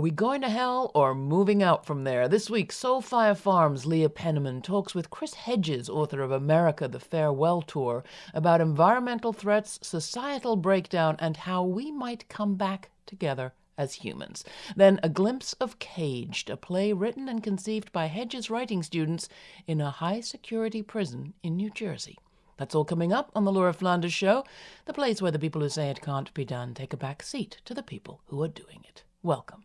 we going to hell or moving out from there? This week, Soulfire Farms' Leah Penniman talks with Chris Hedges, author of America, the Farewell Tour, about environmental threats, societal breakdown, and how we might come back together as humans. Then, a glimpse of Caged, a play written and conceived by Hedges writing students in a high security prison in New Jersey. That's all coming up on the Laura Flanders Show, the place where the people who say it can't be done take a back seat to the people who are doing it. Welcome.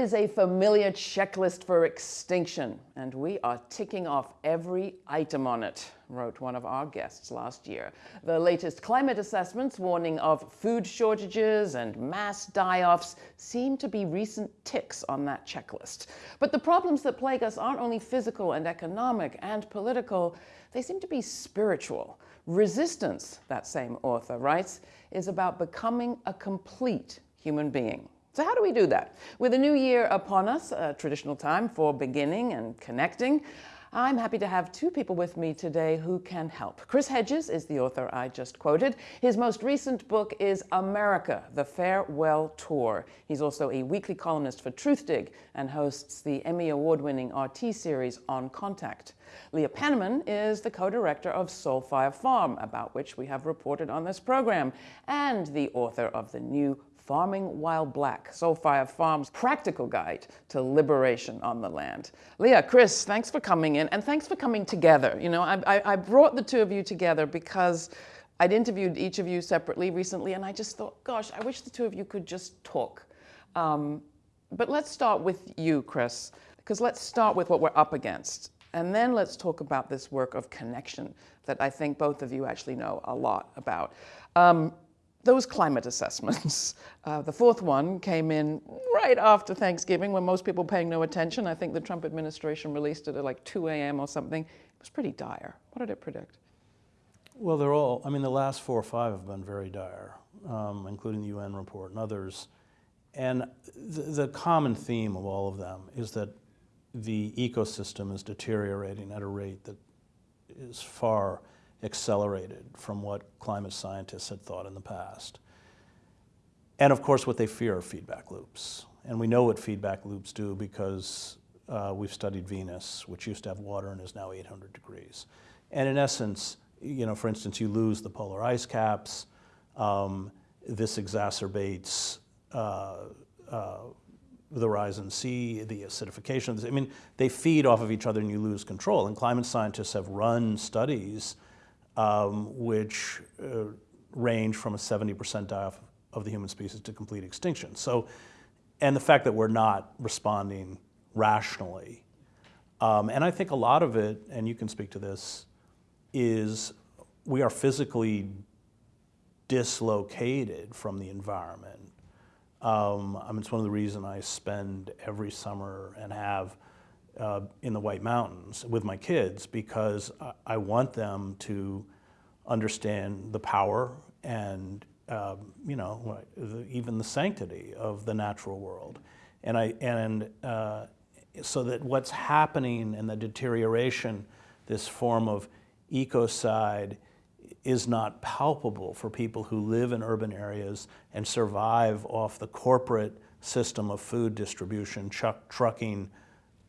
is a familiar checklist for extinction, and we are ticking off every item on it, wrote one of our guests last year. The latest climate assessments warning of food shortages and mass die-offs seem to be recent ticks on that checklist. But the problems that plague us aren't only physical and economic and political, they seem to be spiritual. Resistance, that same author writes, is about becoming a complete human being. So how do we do that? With a new year upon us, a traditional time for beginning and connecting, I'm happy to have two people with me today who can help. Chris Hedges is the author I just quoted. His most recent book is America, The Farewell Tour. He's also a weekly columnist for Truthdig and hosts the Emmy Award-winning RT series On Contact. Leah Penniman is the co-director of Soulfire Farm, about which we have reported on this program, and the author of the new Farming While Black, Soulfire Farm's practical guide to liberation on the land. Leah, Chris, thanks for coming in and thanks for coming together. You know, I, I, brought the two of you together because I'd interviewed each of you separately recently and I just thought, gosh, I wish the two of you could just talk. Um, but let's start with you, Chris, because let's start with what we're up against. And then let's talk about this work of connection that I think both of you actually know a lot about. Um, those climate assessments. Uh, the fourth one came in right after Thanksgiving when most people paying no attention. I think the Trump administration released it at like 2 a.m. or something. It was pretty dire. What did it predict? Well, they're all, I mean, the last four or five have been very dire, um, including the UN report and others. And the, the common theme of all of them is that the ecosystem is deteriorating at a rate that is far accelerated from what climate scientists had thought in the past. And of course, what they fear are feedback loops. And we know what feedback loops do because uh, we've studied Venus, which used to have water and is now 800 degrees. And in essence, you know, for instance, you lose the polar ice caps. Um, this exacerbates uh, uh, the rise in sea, the acidification. I mean, they feed off of each other and you lose control. And climate scientists have run studies um, which uh, range from a 70% die-off of the human species to complete extinction. So, and the fact that we're not responding rationally. Um, and I think a lot of it, and you can speak to this, is we are physically dislocated from the environment. Um, I mean, it's one of the reasons I spend every summer and have uh, in the White Mountains with my kids because I want them to understand the power and um, you know even the sanctity of the natural world, and I and uh, so that what's happening and the deterioration, this form of ecocide, is not palpable for people who live in urban areas and survive off the corporate system of food distribution, trucking,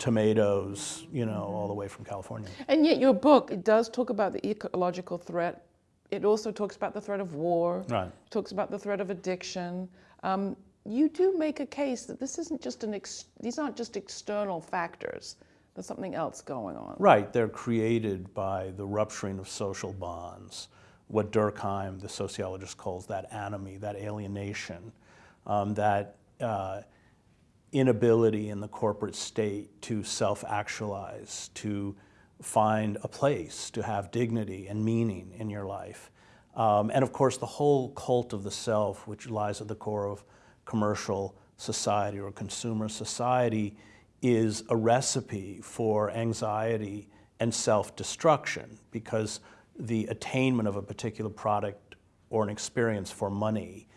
tomatoes, you know, all the way from California. And yet your book, it does talk about the ecological threat. It also talks about the threat of war. Right. It talks about the threat of addiction. Um, you do make a case that this isn't just an, these aren't just external factors. There's something else going on. Right, they're created by the rupturing of social bonds, what Durkheim, the sociologist, calls that anomie, that alienation, um, that uh, inability in the corporate state to self-actualize, to find a place, to have dignity and meaning in your life. Um, and of course, the whole cult of the self, which lies at the core of commercial society or consumer society is a recipe for anxiety and self-destruction because the attainment of a particular product or an experience for money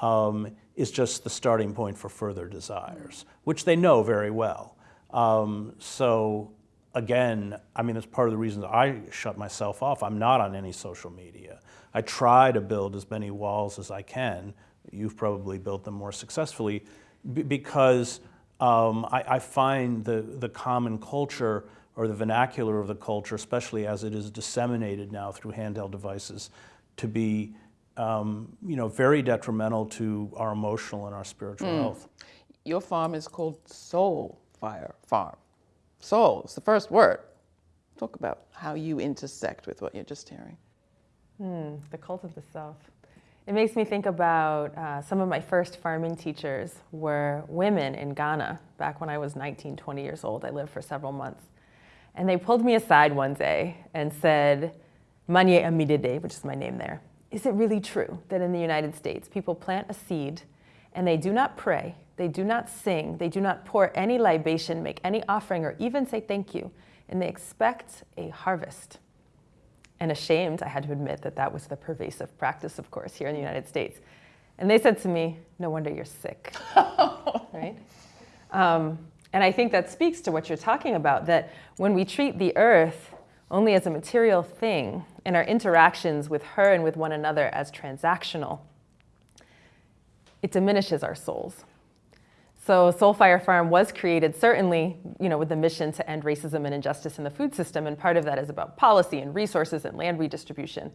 um, is just the starting point for further desires, which they know very well. Um, so again, I mean, that's part of the reason I shut myself off. I'm not on any social media. I try to build as many walls as I can. You've probably built them more successfully because um, I, I, find the, the common culture or the vernacular of the culture, especially as it is disseminated now through handheld devices, to be um, you know, very detrimental to our emotional and our spiritual mm. health. Your farm is called Soul Fire Farm. Soul is the first word. Talk about how you intersect with what you're just hearing. Hmm, the cult of the self. It makes me think about uh, some of my first farming teachers were women in Ghana back when I was 19, 20 years old. I lived for several months. And they pulled me aside one day and said, Manye Amidede, which is my name there, is it really true that in the United States people plant a seed and they do not pray, they do not sing, they do not pour any libation, make any offering, or even say thank you, and they expect a harvest? And ashamed, I had to admit that that was the pervasive practice, of course, here in the United States. And they said to me, no wonder you're sick, right? Um, and I think that speaks to what you're talking about, that when we treat the earth only as a material thing and our interactions with her and with one another as transactional, it diminishes our souls. So Soulfire Farm was created certainly, you know, with the mission to end racism and injustice in the food system, and part of that is about policy and resources and land redistribution.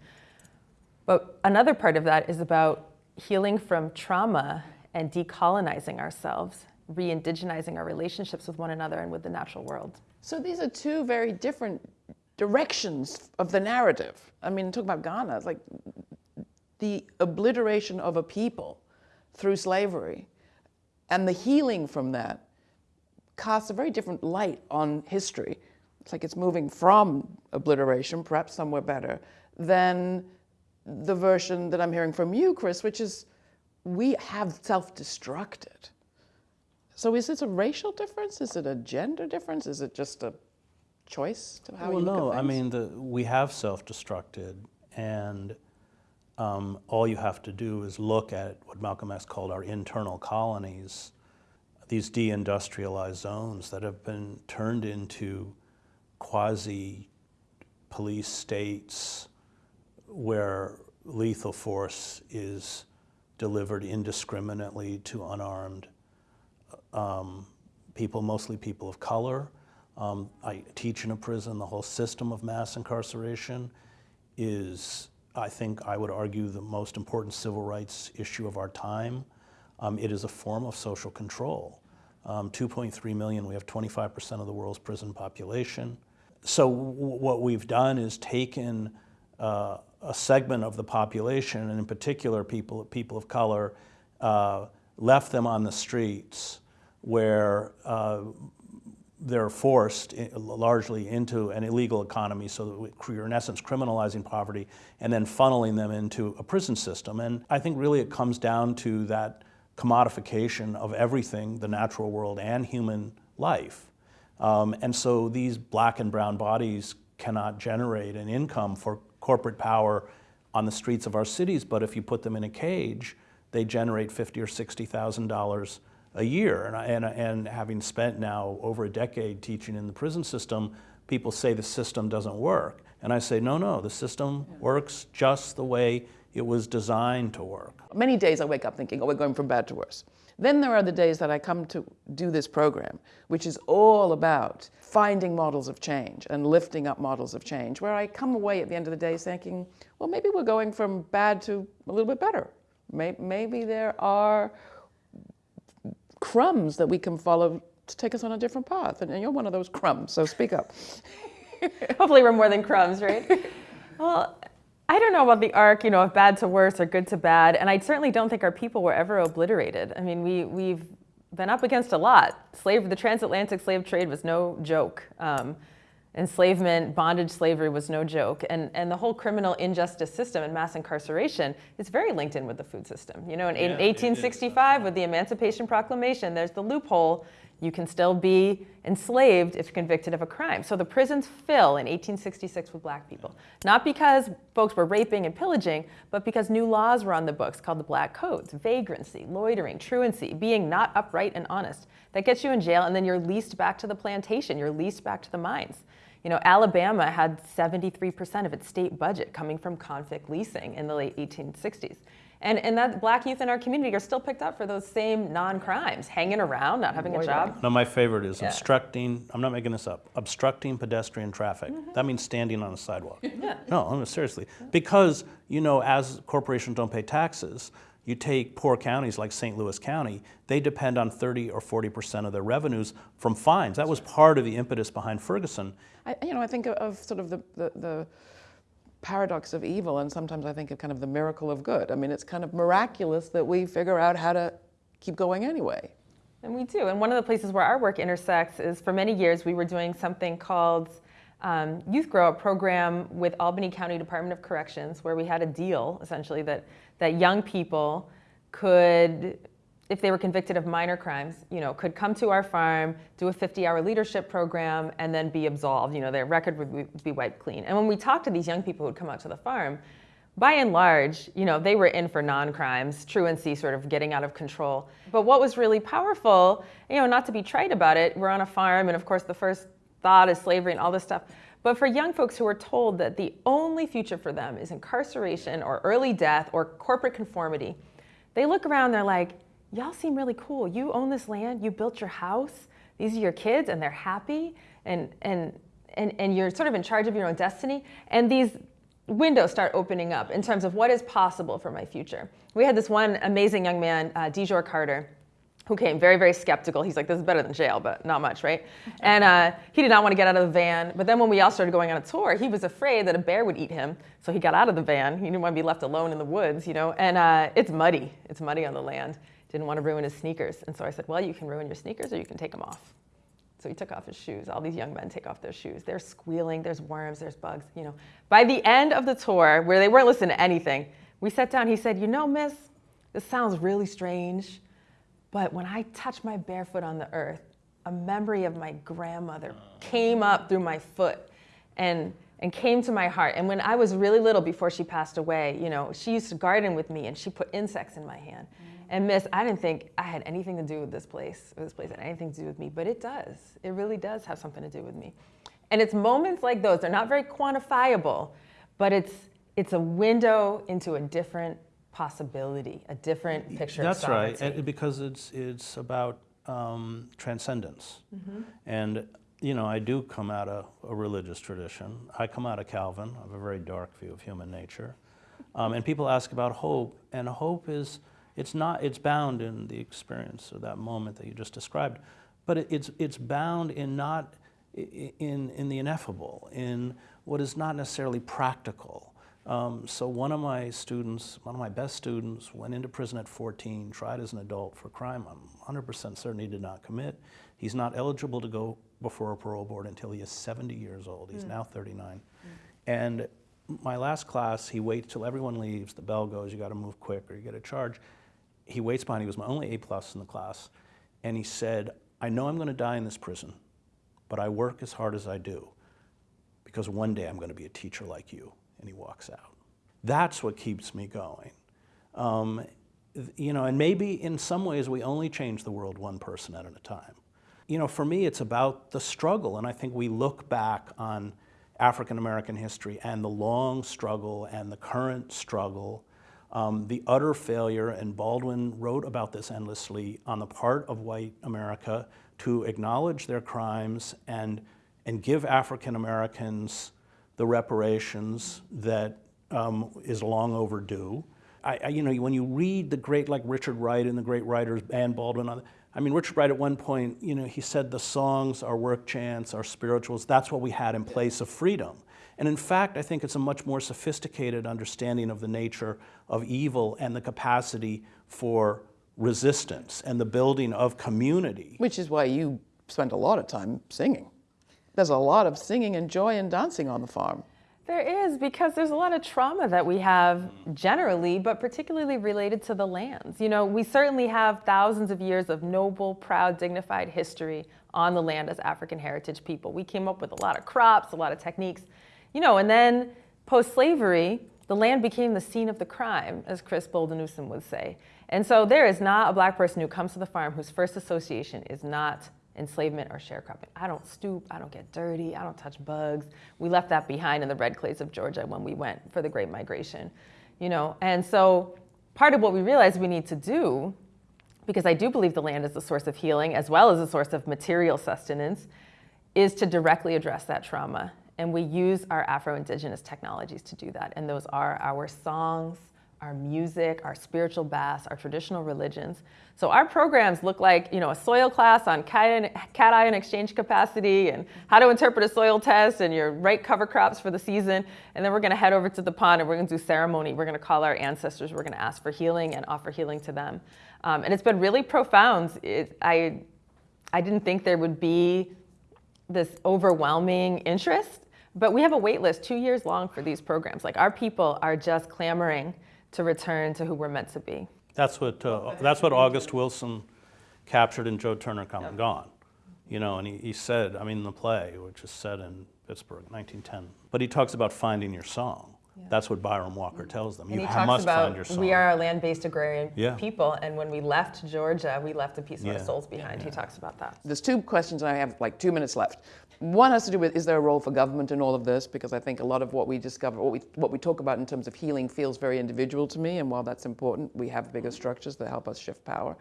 But another part of that is about healing from trauma and decolonizing ourselves re-indigenizing our relationships with one another and with the natural world. So these are two very different directions of the narrative. I mean, talk about Ghana, it's like the obliteration of a people through slavery and the healing from that casts a very different light on history. It's like it's moving from obliteration, perhaps somewhere better, than the version that I'm hearing from you, Chris, which is we have self-destructed. So is this a racial difference? Is it a gender difference? Is it just a choice to how well, you look no, I mean, the, we have self-destructed, and um, all you have to do is look at what Malcolm X called our internal colonies, these deindustrialized zones that have been turned into quasi-police states where lethal force is delivered indiscriminately to unarmed um, people, mostly people of color. Um, I teach in a prison. The whole system of mass incarceration is, I think, I would argue, the most important civil rights issue of our time. Um, it is a form of social control. Um, 2.3 million, we have 25% of the world's prison population. So what we've done is taken uh, a segment of the population, and in particular people, people of color, uh, left them on the streets, where uh, they're forced largely into an illegal economy so that you're in essence criminalizing poverty and then funneling them into a prison system. And I think really it comes down to that commodification of everything, the natural world and human life. Um, and so these black and brown bodies cannot generate an income for corporate power on the streets of our cities, but if you put them in a cage, they generate fifty or sixty thousand dollars a year. And, and, and having spent now over a decade teaching in the prison system, people say the system doesn't work. And I say, no, no, the system yeah. works just the way it was designed to work. Many days I wake up thinking, oh, we're going from bad to worse. Then there are the days that I come to do this program, which is all about finding models of change and lifting up models of change, where I come away at the end of the day thinking, well, maybe we're going from bad to a little bit better. Maybe there are crumbs that we can follow to take us on a different path. And, you're one of those crumbs, so speak up. Hopefully we're more than crumbs, right? well, I don't know about the arc, you know, of bad to worse or good to bad. And I certainly don't think our people were ever obliterated. I mean, we, we've been up against a lot. Slave, the transatlantic slave trade was no joke. Um, enslavement, bondage slavery was no joke. And, and the whole criminal injustice system and mass incarceration is very linked in with the food system. You know, in, Yeah, 1865 with the Emancipation Proclamation, there's the loophole. You can still be enslaved if convicted of a crime. So the prisons fill in 1866 with black people. Not because folks were raping and pillaging, but because new laws were on the books called the Black Codes vagrancy, loitering, truancy, being not upright and honest. That gets you in jail, and then you're leased back to the plantation, you're leased back to the mines. You know, Alabama had 73% of its state budget coming from convict leasing in the late 1860s. And, and that black youth in our community are still picked up for those same non-crimes, hanging around, not having a job. No, my favorite is Yeah. obstructing, I'm not making this up, obstructing pedestrian traffic. Mm-hmm. That means standing on a sidewalk. No, I mean, seriously. Because, you know, as corporations don't pay taxes, you take poor counties like St. Louis County, they depend on 30 or 40% of their revenues from fines. That was part of the impetus behind Ferguson. I, you know, I think of, of sort of the, the, the paradox of evil, and sometimes I think of kind of the miracle of good. I mean, it's kind of miraculous that we figure out how to keep going anyway. And we do. And one of the places where our work intersects is for many years we were doing something called um, Youth Grow Up program with Albany County Department of Corrections, where we had a deal essentially that, that young people could, if they were convicted of minor crimes, you know, could come to our farm, do a 50-hour leadership program, and then be absolved. You know, their record would be- wiped clean. And when we talked to these young people who would come out to the farm, by and large, you know, they were in for non-crimes, truancy sort of getting out of control. But what was really powerful, you know, not to be trite about it, we're on a farm, and of course the first thought is slavery and all this stuff. But for young folks who are told that the only future for them is incarceration or early death or corporate conformity, they look around, they're like, y'all seem really cool. You own this land, you built your house, these are your kids, and they're happy, and, and, and, and you're sort of in charge of your own destiny. And these windows start opening up in terms of what is possible for my future. We had this one amazing young man, uh, Dijor Carter, who came very, very skeptical. He's like, this is better than jail, but not much, right? And uh, he did not want to get out of the van. But then when we all started going on a tour, he was afraid that a bear would eat him. So he got out of the van. He didn't want to be left alone in the woods, you know? And uh, it's muddy. It's muddy on the land. Didn't want to ruin his sneakers. And so I said, well, you can ruin your sneakers or you can take them off. So he took off his shoes. All these young men take off their shoes. They're squealing, there's worms, there's bugs, you know. By the end of the tour, where they weren't listening to anything, we sat down, he said, you know, miss, this sounds really strange, but when I touched my barefoot on the earth, a memory of my grandmother oh. came up through my foot and and came to my heart. And when I was really little before she passed away, you know, she used to garden with me and she put insects in my hand. And miss, I didn't think I had anything to do with this place, or this place had anything to do with me, but it does. It really does have something to do with me. And it's moments like those, they're not very quantifiable, but it's it's a window into a different possibility, a different picture That's of right, and because it's, it's about um, transcendence. And, you know, I do come out of a religious tradition. I come out of Calvin. I have a very dark view of human nature. Um, and people ask about hope, and hope is, it's not, it's bound in the experience of that moment that you just described, but it, it's, it's bound in not, in, in the ineffable, in what is not necessarily practical. Um, so one of my students, one of my best students, went into prison at 14, tried as an adult for crime I'm 100% certain he did not commit. He's not eligible to go before a parole board until he is 70 years old. He's now 39. And my last class, he waits till everyone leaves, the bell goes, you got to move quick or you get a charge. He waits behind, he was my only A plus in the class, and he said, I know I'm going to die in this prison, but I work as hard as I do because one day I'm going to be a teacher like you. And he walks out. That's what keeps me going. Um, you know, and maybe in some ways we only change the world one person at a time. You know, for me, it's about the struggle, and I think we look back on African American history and the long struggle and the current struggle, um, the utter failure, and Baldwin wrote about this endlessly on the part of white America to acknowledge their crimes and, and give African Americans the reparations that um, is long overdue. I, I, you know, when you read the great, like Richard Wright and the great writers, Anne Baldwin, I mean, Richard Wright at one point, you know, he said the songs, our work chants, our spirituals, that's what we had in place of freedom. And in fact, I think it's a much more sophisticated understanding of the nature of evil and the capacity for resistance and the building of community. Which is why you spend a lot of time singing. There's a lot of singing and joy and dancing on the farm. There is because there's a lot of trauma that we have generally, but particularly related to the lands. You know, we certainly have thousands of years of noble, proud, dignified history on the land as African heritage people. We came up with a lot of crops, a lot of techniques, you know, and then post slavery, the land became the scene of the crime, as Chris Bolden Newsome would say. And so there is not a black person who comes to the farm whose first association is not enslavement or sharecropping. I don't stoop, I don't get dirty, I don't touch bugs. We left that behind in the red clays of Georgia when we went for the Great Migration, you know. And so part of what we realized we need to do, because I do believe the land is a source of healing as well as a source of material sustenance, is to directly address that trauma. And we use our Afro-Indigenous technologies to do that. And those are our songs, our music, our spiritual baths, our traditional religions. So our programs look like, you know, a soil class on cation exchange capacity and how to interpret a soil test and your right cover crops for the season. And then we're gonna head over to the pond and we're gonna do ceremony. We're gonna call our ancestors, we're gonna ask for healing and offer healing to them. Um, and it's been really profound. It, I, I didn't think there would be this overwhelming interest, but we have a wait list two years long for these programs. Like our people are just clamoring to return to who we're meant to be. That's what, uh, that's what August Wilson captured in Joe Turner Come and Gone. You know, and he, he said, I mean, the play, which is set in Pittsburgh, 1910, but he talks about finding your song. That's what Bynum Walker tells them. And you he must about find your song. we are a land-based agrarian Yeah. people, and when we left Georgia, we left a piece of Yeah. our souls behind. He talks about that. There's two questions, and I have like two minutes left. One has to do with is there a role for government in all of this? Because I think a lot of what we discover, what we, what we talk about in terms of healing, feels very individual to me. And while that's important, we have bigger structures that help us shift power.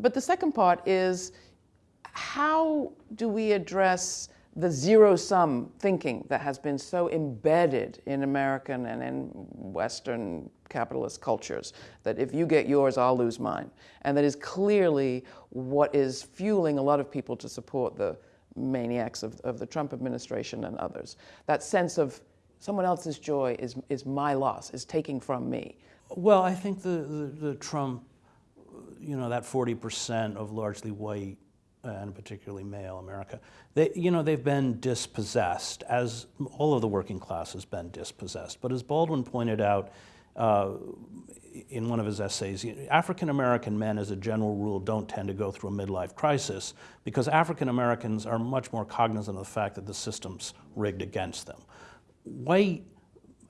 But the second part is how do we address the zero sum thinking that has been so embedded in American and in Western capitalist cultures that if you get yours, I'll lose mine. And that is clearly what is fueling a lot of people to support the maniacs of, of the Trump administration and others. That sense of someone else's joy is, is my loss, is taking from me. Well, I think the, the, the Trump, you know, that 40% of largely white and particularly male America, they, you know, they've been dispossessed, as all of the working class has been dispossessed. But as Baldwin pointed out uh, in one of his essays, African American men, as a general rule, don't tend to go through a midlife crisis because African Americans are much more cognizant of the fact that the system's rigged against them. White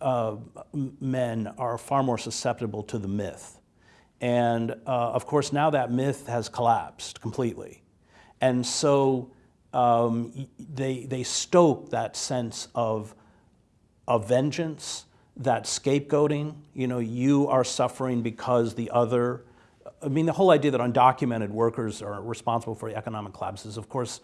uh, men are far more susceptible to the myth. And uh, of course, now that myth has collapsed completely. And so um, they, they stoke that sense of, of vengeance, that scapegoating. You know, you are suffering because the other. I mean, the whole idea that undocumented workers are responsible for the economic collapse is, of course,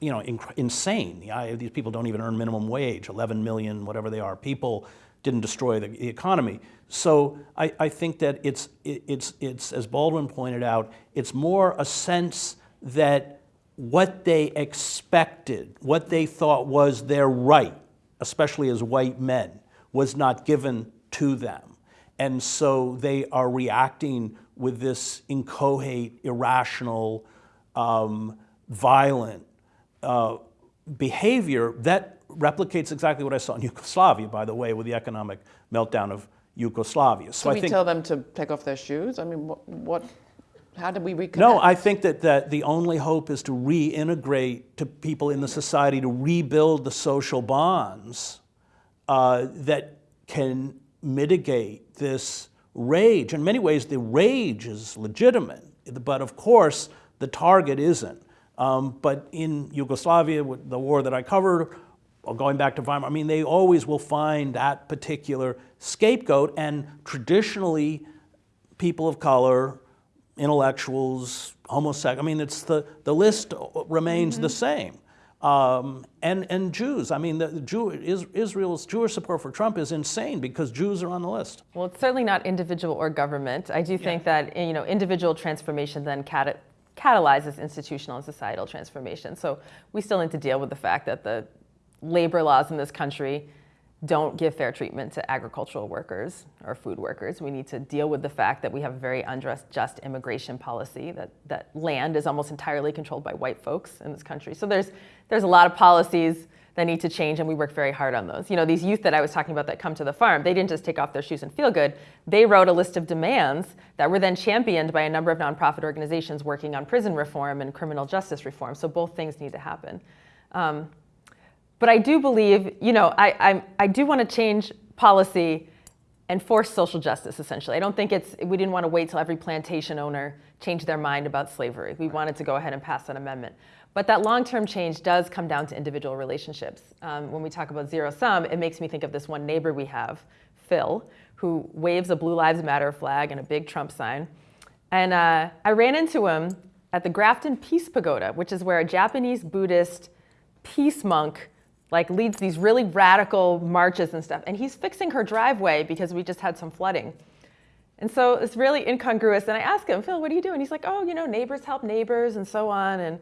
you know, insane. The, these people don't even earn minimum wage, 11 million, whatever they are. People didn't destroy the, the economy. So I, I think that it's, it, it's, it's, as Baldwin pointed out, it's more a sense that what they expected, what they thought was their right, especially as white men, was not given to them. And so they are reacting with this inchoate, irrational, um, violent uh, behavior that replicates exactly what I saw in Yugoslavia, by the way, with the economic meltdown of Yugoslavia. So I we think tell them to take off their shoes? I mean, what, what how do we reconnect? No, I think that, that the only hope is to reintegrate to people in the society, to rebuild the social bonds uh, that can mitigate this rage. In many ways, the rage is legitimate, but of course, the target isn't. Um, but in Yugoslavia, the war that I covered, or going back to Weimar, I mean, they always will find that particular scapegoat, and traditionally, people of color, intellectuals, homosexuals, I mean, it's the, the list remains the same. Um, and, and Jews, I mean, the, Jew, Israel's Jewish support for Trump is insane because Jews are on the list. Well, it's certainly not individual or government. I do think that you know individual transformation then cat- catalyzes institutional and societal transformation. So we still need to deal with the fact that the labor laws in this country don't give fair treatment to agricultural workers or food workers. We need to deal with the fact that we have a very unjust immigration policy, that, that land is almost entirely controlled by white folks in this country. So there's, there's a lot of policies that need to change and we work very hard on those. You know, these youth that I was talking about that come to the farm, they didn't just take off their shoes and feel good. They wrote a list of demands that were then championed by a number of nonprofit organizations working on prison reform and criminal justice reform. So both things need to happen. Um, but I do believe, you know, I, I, I do want to change policy and force social justice, essentially. I don't think it's, we didn't want to wait till every plantation owner changed their mind about slavery. We wanted to go ahead and pass that amendment. But that long-term change does come down to individual relationships. Um, when we talk about zero sum, it makes me think of this one neighbor we have, Phil, who waves a Blue Lives Matter flag and a big Trump sign. And uh, I ran into him at the Grafton Peace Pagoda, which is where a Japanese Buddhist peace monk like leads these really radical marches and stuff. And he's fixing her driveway because we just had some flooding. And so it's really incongruous. And I ask him, Phil, what are you doing? He's like, oh, you know, neighbors help neighbors and so on. And,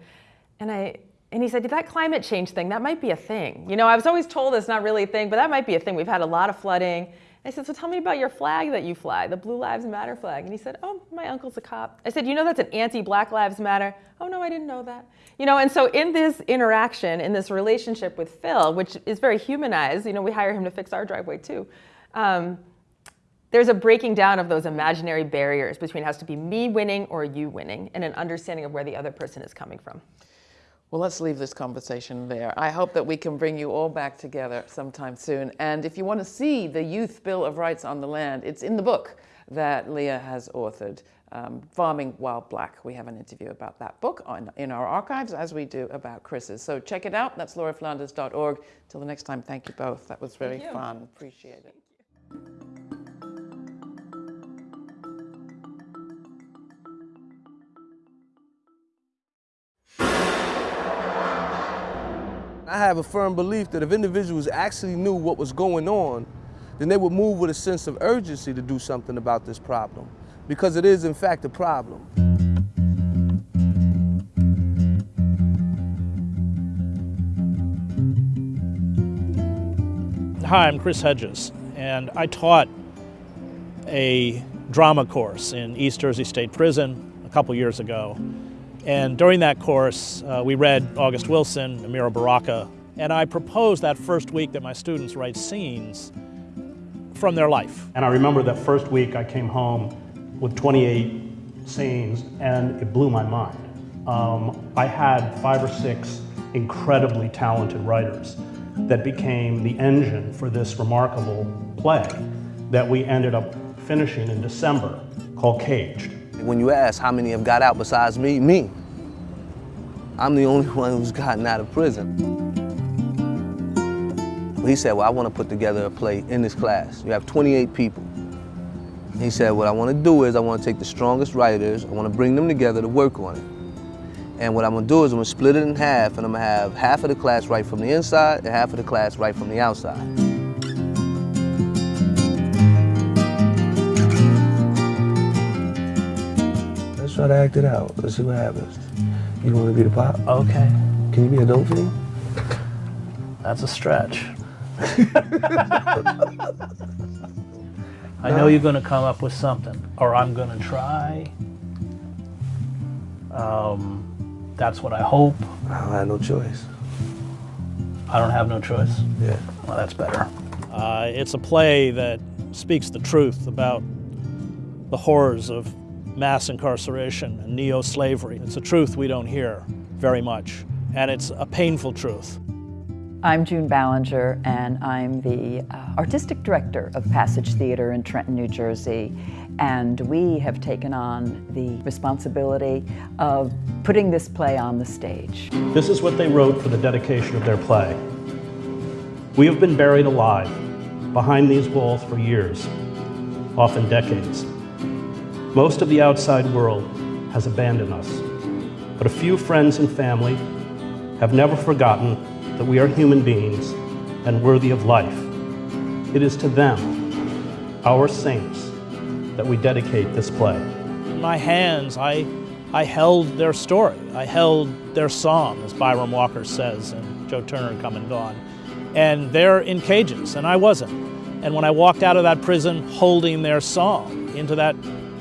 and, I, and he said, that climate change thing, that might be a thing. You know, I was always told it's not really a thing, but that might be a thing. We've had a lot of flooding. I said, so tell me about your flag that you fly, the Blue Lives Matter flag. And he said, oh, my uncle's a cop. I said, you know that's an anti-Black Lives Matter? Oh, no, I didn't know that. You know, and so in this interaction, in this relationship with Phil, which is very humanized, you know, we hire him to fix our driveway too, um, there's a breaking down of those imaginary barriers between has to be me winning or you winning and an understanding of where the other person is coming from. Well, let's leave this conversation there. I hope that we can bring you all back together sometime soon. And if you want to see the Youth Bill of Rights on the Land, it's in the book that Leah has authored, um, Farming While Black. We have an interview about that book on, in our archives, as we do about Chris's. So check it out. That's lauraflanders.org. Till the next time, thank you both. That was very fun. Appreciate it. I have a firm belief that if individuals actually knew what was going on, then they would move with a sense of urgency to do something about this problem, because it is in fact a problem. Hi, I'm Chris Hedges, and I taught a drama course in East Jersey State Prison a couple years ago. And during that course, uh, we read August Wilson, Amiri Baraka, and I proposed that first week that my students write scenes from their life. And I remember that first week I came home with 28 scenes, and it blew my mind. Um, I had five or six incredibly talented writers that became the engine for this remarkable play that we ended up finishing in December called Caged. When you ask how many have got out besides me, me. I'm the only one who's gotten out of prison. He said, well, I want to put together a play in this class. You have 28 people. He said, what I want to do is I want to take the strongest writers, I want to bring them together to work on it. And what I'm going to do is I'm going to split it in half, and I'm going to have half of the class write from the inside and half of the class write from the outside. Let's try to act it out. Let's see what happens. You want to be the pop? Okay, Can you be a dope fiend? that's a stretch. I know you're going to come up with something, or I'm going to try. Um, that's what I hope. I don't have no choice. I don't have no choice. Yeah. Well, that's better. Uh, it's a play that speaks the truth about the horrors of mass incarceration and neo slavery. It's a truth we don't hear very much, and it's a painful truth. I'm June Ballinger, and I'm the uh, artistic director of Passage Theater in Trenton, New Jersey. And we have taken on the responsibility of putting this play on the stage. This is what they wrote for the dedication of their play. We have been buried alive behind these walls for years, often decades. Most of the outside world has abandoned us, but a few friends and family have never forgotten that we are human beings and worthy of life. It is to them, our saints, that we dedicate this play. In my hands, I, I held their story. I held their song, as Bynum Walker says in Joe Turner Come and Gone. and they're in cages, and I wasn't. And when I walked out of that prison holding their song into that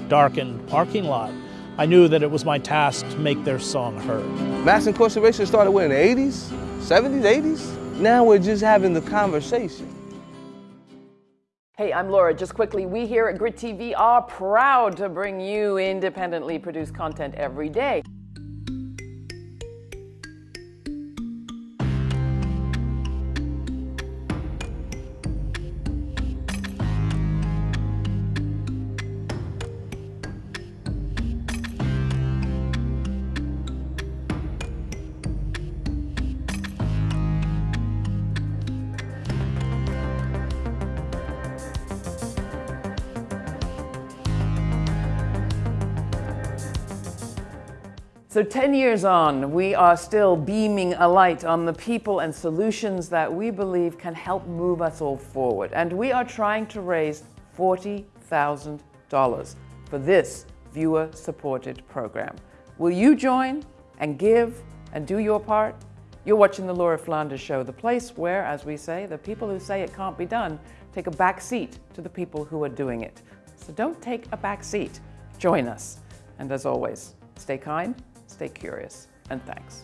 darkened parking lot, I knew that it was my task to make their song heard. Mass incarceration started when, in the 80s, 70s, 80s? Now we're just having the conversation. Hey, I'm Laura. Just quickly, we here at Grit TV are proud to bring you independently produced content every day. So 10 years on, we are still beaming a light on the people and solutions that we believe can help move us all forward. And we are trying to raise $40,000 for this viewer-supported program. Will you join and give and do your part? You're watching the Laura Flanders Show, the place where, as we say, the people who say it can't be done take a back seat to the people who are doing it. So don't take a back seat. Join us. And as always, stay kind, stay curious, and thanks.